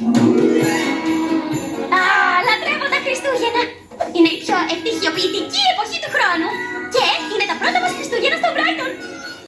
Α, λατρεύω τα Χριστούγεννα! Είναι η πιο ευτυχιοποιητική εποχή